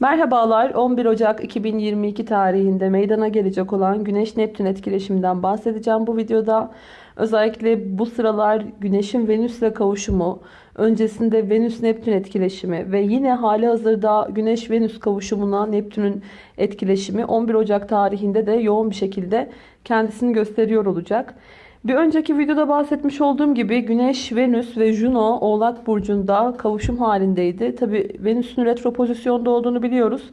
Merhabalar 11 Ocak 2022 tarihinde meydana gelecek olan Güneş Neptün etkileşiminden bahsedeceğim bu videoda. Özellikle bu sıralar Güneş'in Venüs'le kavuşumu, öncesinde Venüs Neptün etkileşimi ve yine hali hazırda Güneş Venüs kavuşumuna Neptün'ün etkileşimi 11 Ocak tarihinde de yoğun bir şekilde kendisini gösteriyor olacak. Bir önceki videoda bahsetmiş olduğum gibi Güneş, Venüs ve Juno Oğlak Burcu'nda kavuşum halindeydi. Tabi Venüs'ün retro pozisyonda olduğunu biliyoruz.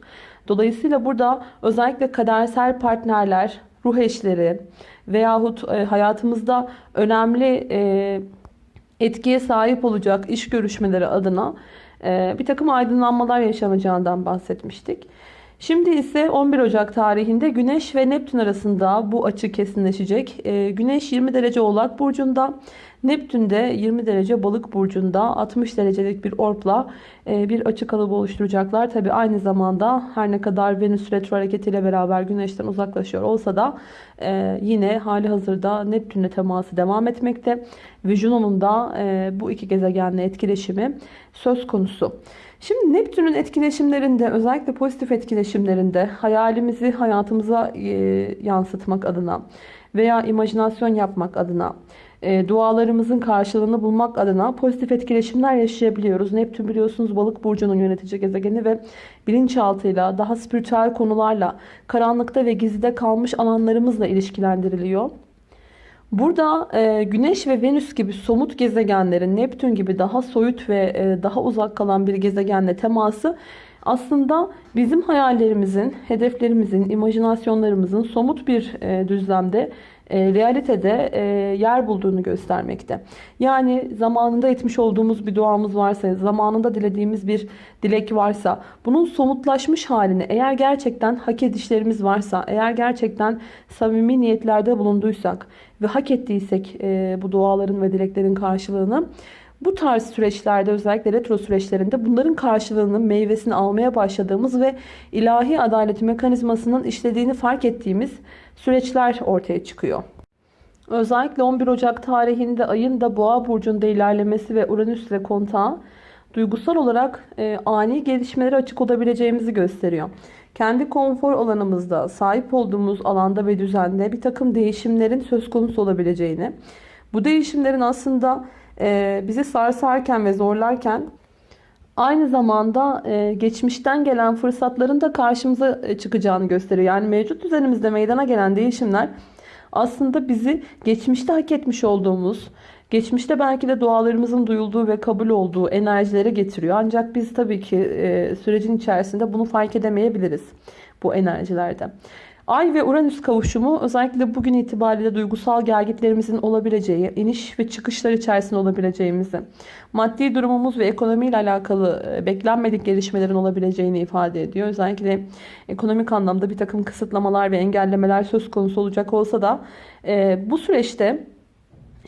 Dolayısıyla burada özellikle kadersel partnerler, ruh eşleri veyahut e, hayatımızda önemli e, etkiye sahip olacak iş görüşmeleri adına e, bir takım aydınlanmalar yaşanacağından bahsetmiştik. Şimdi ise 11 Ocak tarihinde Güneş ve Neptün arasında bu açı kesinleşecek. Ee, Güneş 20 derece Oğlak Burcu'nda, Neptün de 20 derece Balık Burcu'nda 60 derecelik bir orpla e, bir açı kalıbı oluşturacaklar. Tabi aynı zamanda her ne kadar Venüs retro hareketiyle beraber Güneş'ten uzaklaşıyor olsa da e, yine hali hazırda Neptün'le teması devam etmekte. Ve da e, bu iki gezegenle etkileşimi söz konusu. Şimdi Neptün'ün etkileşimlerinde özellikle pozitif etkileşimlerinde hayalimizi hayatımıza e, yansıtmak adına veya imajinasyon yapmak adına e, dualarımızın karşılığını bulmak adına pozitif etkileşimler yaşayabiliyoruz. Neptün biliyorsunuz balık burcunun yönetici gezegeni ve bilinçaltıyla daha spiritüel konularla karanlıkta ve gizlide kalmış alanlarımızla ilişkilendiriliyor. Burada e, Güneş ve Venüs gibi somut gezegenlerin Neptün gibi daha soyut ve e, daha uzak kalan bir gezegenle teması aslında bizim hayallerimizin, hedeflerimizin, imajinasyonlarımızın somut bir e, düzlemde e, realitede e, yer bulduğunu göstermekte. Yani zamanında etmiş olduğumuz bir duamız varsa, zamanında dilediğimiz bir dilek varsa, bunun somutlaşmış halini eğer gerçekten hak edişlerimiz varsa, eğer gerçekten samimi niyetlerde bulunduysak ve hak ettiysek e, bu duaların ve dileklerin karşılığını, bu tarz süreçlerde özellikle retro süreçlerinde bunların karşılığının meyvesini almaya başladığımız ve ilahi adalet mekanizmasının işlediğini fark ettiğimiz süreçler ortaya çıkıyor. Özellikle 11 Ocak tarihinde ayın da Boğa burcunda ilerlemesi ve Uranüs ile kontağı duygusal olarak e, ani gelişmelere açık olabileceğimizi gösteriyor. Kendi konfor alanımızda sahip olduğumuz alanda ve düzende bir takım değişimlerin söz konusu olabileceğini, bu değişimlerin aslında e, bizi sarsarken ve zorlarken aynı zamanda e, geçmişten gelen fırsatların da karşımıza e, çıkacağını gösteriyor. Yani mevcut düzenimizde meydana gelen değişimler aslında bizi geçmişte hak etmiş olduğumuz, geçmişte belki de dualarımızın duyulduğu ve kabul olduğu enerjilere getiriyor. Ancak biz tabii ki sürecin içerisinde bunu fark edemeyebiliriz bu enerjilerde. Ay ve Uranüs kavuşumu özellikle bugün itibariyle duygusal gergitlerimizin olabileceği, iniş ve çıkışlar içerisinde olabileceğimizi, maddi durumumuz ve ekonomiyle alakalı e, beklenmedik gelişmelerin olabileceğini ifade ediyor. Özellikle ekonomik anlamda bir takım kısıtlamalar ve engellemeler söz konusu olacak olsa da e, bu süreçte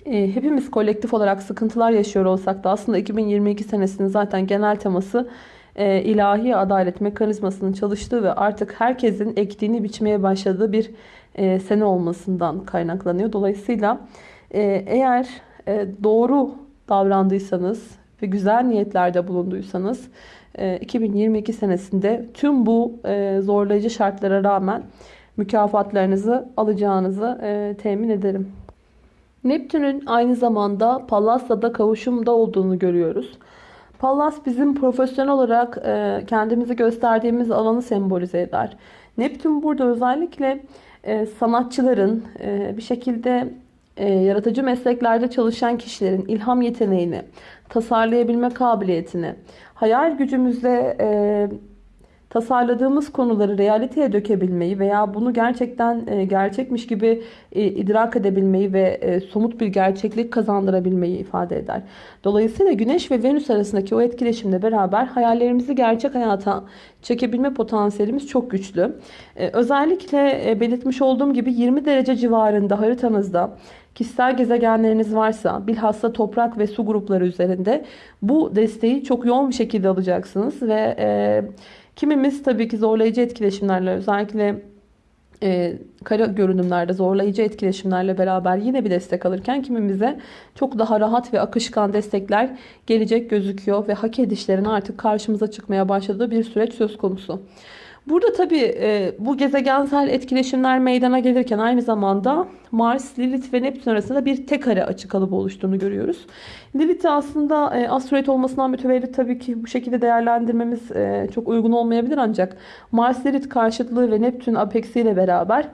e, hepimiz kolektif olarak sıkıntılar yaşıyor olsak da aslında 2022 senesinin zaten genel teması e, ilahi adalet mekanizmasının çalıştığı ve artık herkesin ektiğini biçmeye başladığı bir e, sene olmasından kaynaklanıyor. Dolayısıyla e, eğer e, doğru davrandıysanız ve güzel niyetlerde bulunduysanız e, 2022 senesinde tüm bu zorlayıcı şartlara rağmen mükafatlarınızı alacağınızı temin ederim. Neptün'ün aynı zamanda Pallas'ta kavuşumda olduğunu görüyoruz. Pallas bizim profesyonel olarak e, kendimizi gösterdiğimiz alanı sembolize eder. Neptün burada özellikle e, sanatçıların e, bir şekilde yaratıcı mesleklerde çalışan kişilerin ilham yeteneğini, tasarlayabilme kabiliyetini, hayal gücümüzle tasarladığımız konuları realiteye dökebilmeyi veya bunu gerçekten e, gerçekmiş gibi e, idrak edebilmeyi ve e, somut bir gerçeklik kazandırabilmeyi ifade eder. Dolayısıyla Güneş ve Venüs arasındaki o etkileşimle beraber hayallerimizi gerçek hayata çekebilme potansiyelimiz çok güçlü. Özellikle belirtmiş olduğum gibi 20 derece civarında haritanızda kişisel gezegenleriniz varsa bilhassa toprak ve su grupları üzerinde bu desteği çok yoğun bir şekilde alacaksınız ve Kimimiz tabii ki zorlayıcı etkileşimlerle özellikle e, kara görünümlerde zorlayıcı etkileşimlerle beraber yine bir destek alırken kimimize çok daha rahat ve akışkan destekler gelecek gözüküyor ve hak edişlerin artık karşımıza çıkmaya başladığı bir süreç söz konusu. Burada tabii e, bu gezegensel etkileşimler meydana gelirken aynı zamanda Mars, Lilith ve Neptün arasında bir tek kare açı kalıbı oluştuğunu görüyoruz. Lilith'i aslında e, asteroid olmasından mütevellit tabii ki bu şekilde değerlendirmemiz e, çok uygun olmayabilir ancak Mars, Lilith karşıtlığı ve Neptün apeksi ile beraber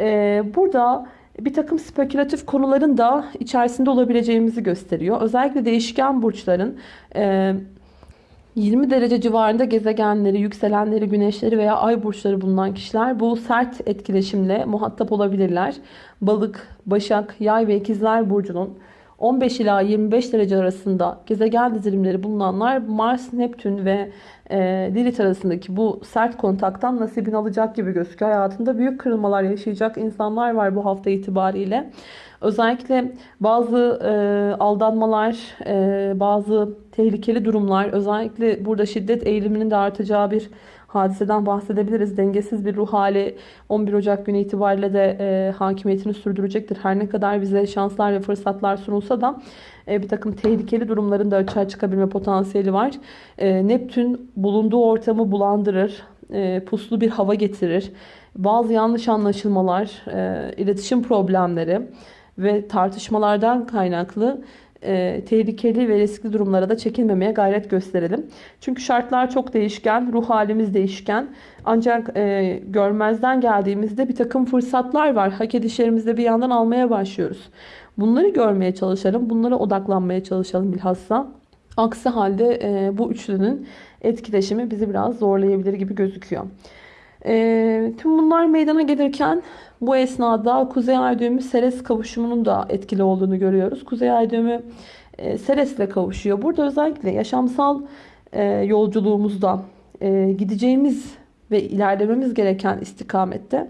e, burada bir takım spekülatif konuların da içerisinde olabileceğimizi gösteriyor. Özellikle değişken burçların e, 20 derece civarında gezegenleri, yükselenleri, güneşleri veya ay burçları bulunan kişiler bu sert etkileşimle muhatap olabilirler. Balık, Başak, Yay ve İkizler burcunun 15 ila 25 derece arasında gezegen dizilimleri bulunanlar Mars, Neptün ve e, Lilith arasındaki bu sert kontaktan nasibini alacak gibi gözüküyor. Hayatında büyük kırılmalar yaşayacak insanlar var bu hafta itibariyle. Özellikle bazı e, aldanmalar, e, bazı tehlikeli durumlar, özellikle burada şiddet eğiliminin de artacağı bir hadiseden bahsedebiliriz. Dengesiz bir ruh hali 11 Ocak günü itibariyle de e, hakimiyetini sürdürecektir. Her ne kadar bize şanslar ve fırsatlar sunulsa da e, bir takım tehlikeli durumların da açığa çıkabilme potansiyeli var. E, Neptün bulunduğu ortamı bulandırır, e, puslu bir hava getirir. Bazı yanlış anlaşılmalar, e, iletişim problemleri ve tartışmalardan kaynaklı e, tehlikeli ve riskli durumlara da çekilmemeye gayret gösterelim. Çünkü şartlar çok değişken, ruh halimiz değişken. Ancak e, görmezden geldiğimizde bir takım fırsatlar var. Hak edişlerimizde bir yandan almaya başlıyoruz. Bunları görmeye çalışalım, bunlara odaklanmaya çalışalım bilhassa. Aksi halde e, bu üçlünün etkileşimi bizi biraz zorlayabilir gibi gözüküyor. E, tüm bunlar meydana gelirken bu esnada Kuzey Ay düğümü Seres kavuşumunun da etkili olduğunu görüyoruz. Kuzey Ay düğümü e, Seres ile kavuşuyor. Burada özellikle yaşamsal e, yolculuğumuzda e, gideceğimiz ve ilerlememiz gereken istikamette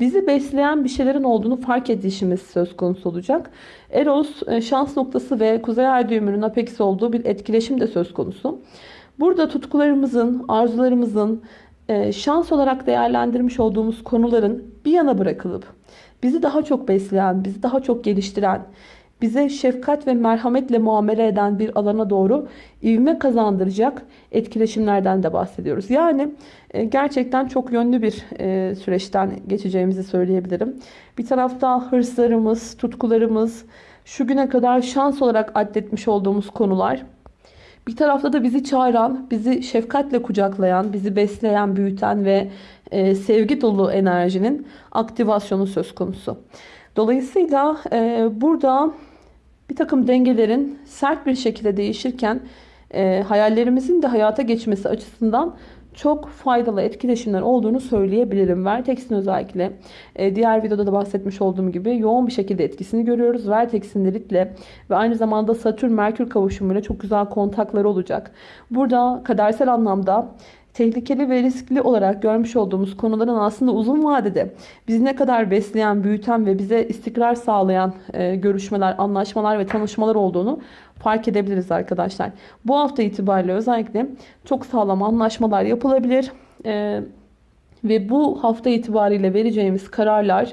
bizi besleyen bir şeylerin olduğunu fark edişimiz söz konusu olacak. Eros e, şans noktası ve Kuzey Ay düğümünün apeksi olduğu bir etkileşim de söz konusu. Burada tutkularımızın, arzularımızın, şans olarak değerlendirmiş olduğumuz konuların bir yana bırakılıp bizi daha çok besleyen, bizi daha çok geliştiren, bize şefkat ve merhametle muamele eden bir alana doğru ivme kazandıracak etkileşimlerden de bahsediyoruz. Yani e, gerçekten çok yönlü bir e, süreçten geçeceğimizi söyleyebilirim. Bir tarafta hırslarımız, tutkularımız, şu güne kadar şans olarak addetmiş olduğumuz konular bir tarafta da bizi çağıran, bizi şefkatle kucaklayan, bizi besleyen, büyüten ve e, sevgi dolu enerjinin aktivasyonu söz konusu. Dolayısıyla e, burada bir takım dengelerin sert bir şekilde değişirken e, hayallerimizin de hayata geçmesi açısından çok faydalı etkileşimler olduğunu söyleyebilirim. Vertex'in özellikle e, diğer videoda da bahsetmiş olduğum gibi yoğun bir şekilde etkisini görüyoruz. Vertex'in Lilith'le ve aynı zamanda Satürn-Merkür kavuşumuyla çok güzel kontakları olacak. Burada kadersel anlamda tehlikeli ve riskli olarak görmüş olduğumuz konuların aslında uzun vadede bizi ne kadar besleyen, büyüten ve bize istikrar sağlayan e, görüşmeler, anlaşmalar ve tanışmalar olduğunu fark edebiliriz arkadaşlar. Bu hafta itibariyle özellikle çok sağlam anlaşmalar yapılabilir. E, ve bu hafta itibariyle vereceğimiz kararlar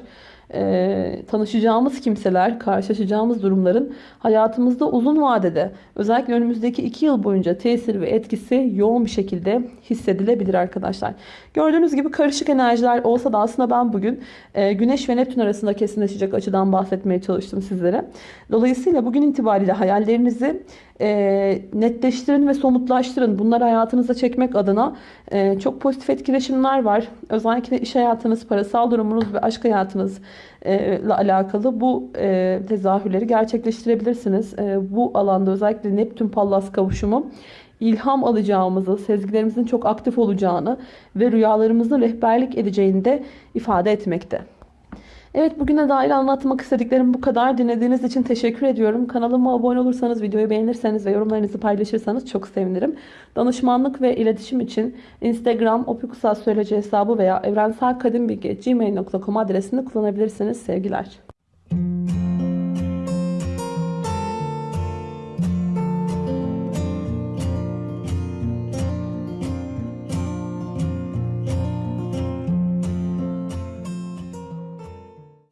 e, tanışacağımız kimseler, karşılaşacağımız durumların hayatımızda uzun vadede özellikle önümüzdeki iki yıl boyunca tesir ve etkisi yoğun bir şekilde hissedilebilir arkadaşlar. Gördüğünüz gibi karışık enerjiler olsa da aslında ben bugün e, Güneş ve Neptün arasında kesinleşecek açıdan bahsetmeye çalıştım sizlere. Dolayısıyla bugün itibariyle hayallerinizi e, netleştirin ve somutlaştırın. Bunları hayatınıza çekmek adına e, çok pozitif etkileşimler var. Özellikle iş hayatınız, parasal durumunuz ve aşk hayatınız ile alakalı bu e, tezahürleri gerçekleştirebilirsiniz. E, bu alanda özellikle Neptün Pallas kavuşumu ilham alacağımızı, sezgilerimizin çok aktif olacağını ve rüyalarımızın rehberlik edeceğini de ifade etmekte. Evet bugüne dair anlatmak istediklerim bu kadar. Dinlediğiniz için teşekkür ediyorum. Kanalıma abone olursanız, videoyu beğenirseniz ve yorumlarınızı paylaşırsanız çok sevinirim. Danışmanlık ve iletişim için Instagram Opikusal Söyleci hesabı veya evrenselkadimbilgi.gmail.com adresini kullanabilirsiniz. Sevgiler.